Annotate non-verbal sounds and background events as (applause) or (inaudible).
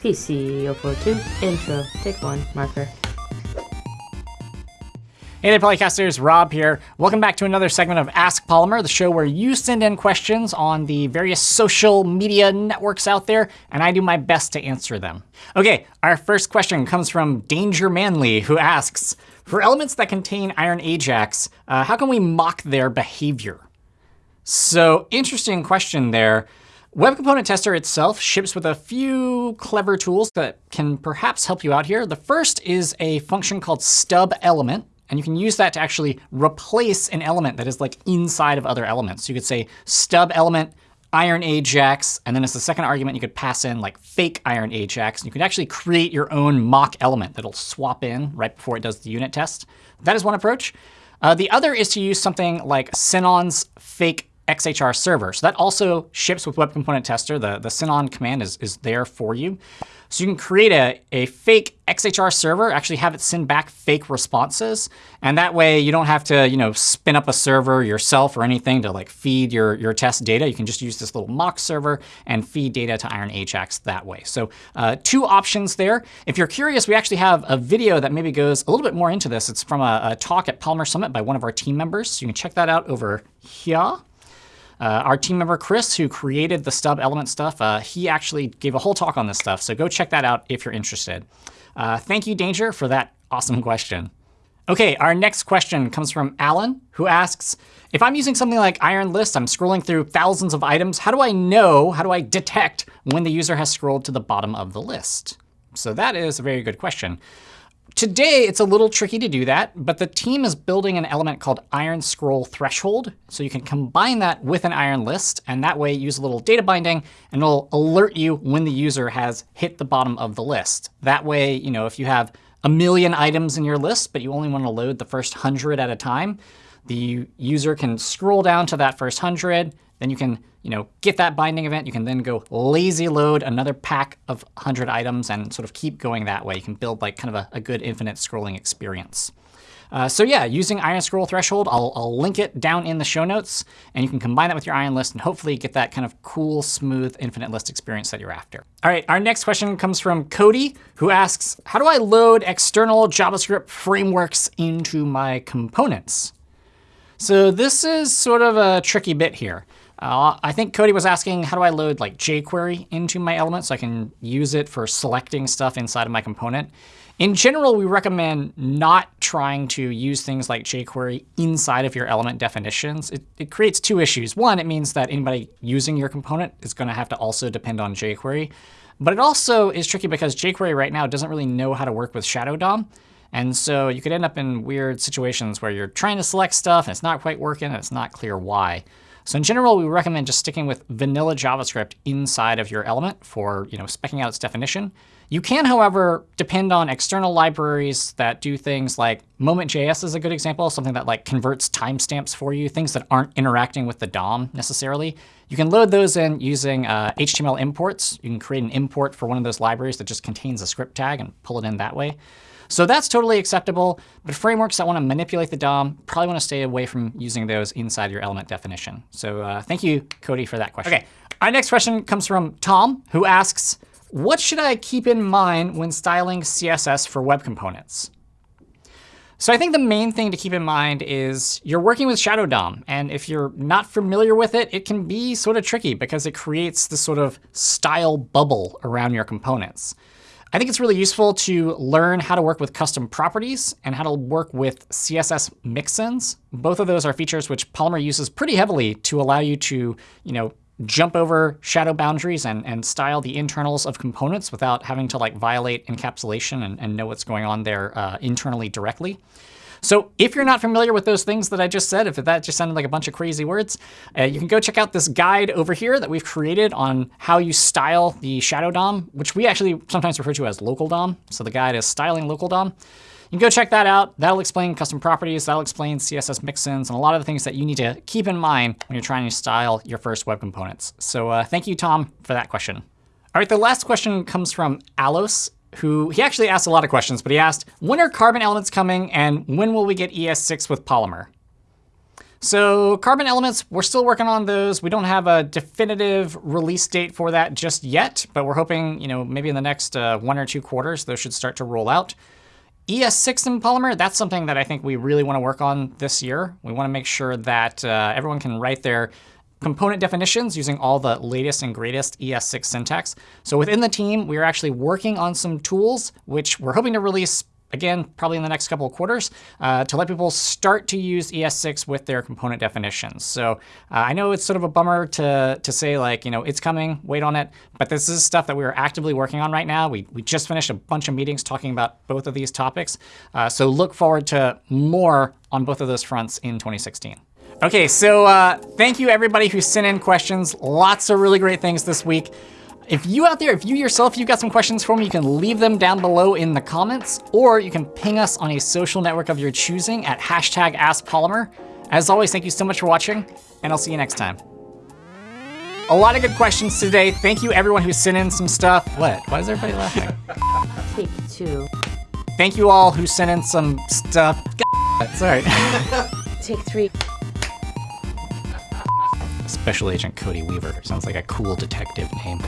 PC042, intro, take one, marker. Hey there, Polycasters. Rob here. Welcome back to another segment of Ask Polymer, the show where you send in questions on the various social media networks out there, and I do my best to answer them. OK, our first question comes from Danger Manly, who asks, for elements that contain iron Ajax, uh, how can we mock their behavior? So interesting question there. Web Component Tester itself ships with a few clever tools that can perhaps help you out here. The first is a function called stub element. And you can use that to actually replace an element that is like inside of other elements. So you could say stub element iron ajax, and then as the second argument, you could pass in like fake iron ajax. And you could actually create your own mock element that'll swap in right before it does the unit test. That is one approach. Uh, the other is to use something like Sinon's fake XHR server. So that also ships with Web Component Tester. The, the Sinon command is, is there for you. So you can create a, a fake XHR server, actually have it send back fake responses. And that way you don't have to you know, spin up a server yourself or anything to like feed your, your test data. You can just use this little mock server and feed data to Iron Ajax that way. So uh, two options there. If you're curious, we actually have a video that maybe goes a little bit more into this. It's from a, a talk at Polymer Summit by one of our team members. So you can check that out over here. Uh, our team member Chris, who created the stub element stuff, uh, he actually gave a whole talk on this stuff. So go check that out if you're interested. Uh, thank you, Danger, for that awesome question. OK, our next question comes from Alan, who asks, if I'm using something like Iron List, I'm scrolling through thousands of items, how do I know, how do I detect when the user has scrolled to the bottom of the list? So that is a very good question. Today, it's a little tricky to do that, but the team is building an element called iron scroll threshold. So you can combine that with an iron list, and that way use a little data binding, and it'll alert you when the user has hit the bottom of the list. That way, you know, if you have a million items in your list, but you only want to load the first 100 at a time, the user can scroll down to that first 100. Then you can you know, get that binding event. You can then go lazy load another pack of 100 items and sort of keep going that way. You can build like kind of a, a good infinite scrolling experience. Uh, so yeah, using Iron Scroll Threshold, I'll, I'll, link it down in the show notes. And you can combine that with your Iron List and hopefully get that kind of cool, smooth, infinite list experience that you're after. All right, our next question comes from Cody, who asks, how do I load external JavaScript frameworks into my components? So this is sort of a tricky bit here. Uh, I think Cody was asking, how do I load like jQuery into my element so I can use it for selecting stuff inside of my component? In general, we recommend not trying to use things like jQuery inside of your element definitions. It, it creates two issues. One, it means that anybody using your component is going to have to also depend on jQuery. But it also is tricky because jQuery right now doesn't really know how to work with Shadow DOM. And so you could end up in weird situations where you're trying to select stuff and it's not quite working and it's not clear why. So in general, we recommend just sticking with vanilla JavaScript inside of your element for you know, specking out its definition. You can, however, depend on external libraries that do things like Moment.js is a good example, something that like converts timestamps for you, things that aren't interacting with the DOM necessarily. You can load those in using uh, HTML imports. You can create an import for one of those libraries that just contains a script tag and pull it in that way. So that's totally acceptable. But frameworks that want to manipulate the DOM probably want to stay away from using those inside your element definition. So uh, thank you, Cody, for that question. OK, our next question comes from Tom, who asks, what should I keep in mind when styling CSS for web components? So I think the main thing to keep in mind is you're working with Shadow DOM. And if you're not familiar with it, it can be sort of tricky because it creates this sort of style bubble around your components. I think it's really useful to learn how to work with custom properties and how to work with CSS mixins. Both of those are features which Polymer uses pretty heavily to allow you to you know, jump over shadow boundaries and, and style the internals of components without having to like violate encapsulation and, and know what's going on there uh, internally directly. So if you're not familiar with those things that I just said, if that just sounded like a bunch of crazy words, uh, you can go check out this guide over here that we've created on how you style the shadow DOM, which we actually sometimes refer to as local DOM. So the guide is styling local DOM. You can go check that out. That'll explain custom properties. That'll explain CSS mixins and a lot of the things that you need to keep in mind when you're trying to style your first web components. So uh, thank you, Tom, for that question. All right, the last question comes from Alos who he actually asked a lot of questions, but he asked, when are carbon elements coming and when will we get ES6 with Polymer? So carbon elements, we're still working on those. We don't have a definitive release date for that just yet, but we're hoping, you know, maybe in the next uh, one or two quarters, those should start to roll out. ES6 in Polymer, that's something that I think we really want to work on this year. We want to make sure that uh, everyone can write their component definitions using all the latest and greatest ES6 syntax. So within the team, we are actually working on some tools, which we're hoping to release again, probably in the next couple of quarters, uh, to let people start to use ES6 with their component definitions. So uh, I know it's sort of a bummer to, to say, like, you know, it's coming, wait on it. But this is stuff that we are actively working on right now. We, we just finished a bunch of meetings talking about both of these topics. Uh, so look forward to more on both of those fronts in 2016. OK, so uh, thank you, everybody who sent in questions. Lots of really great things this week. If you out there, if you yourself, you've got some questions for me, you can leave them down below in the comments, or you can ping us on a social network of your choosing at hashtag AskPolymer. As always, thank you so much for watching, and I'll see you next time. A lot of good questions today. Thank you everyone who sent in some stuff. What? Why is everybody laughing? (laughs) Take two. Thank you all who sent in some stuff. Sorry. (laughs) Take three. Special Agent Cody Weaver. Sounds like a cool detective name.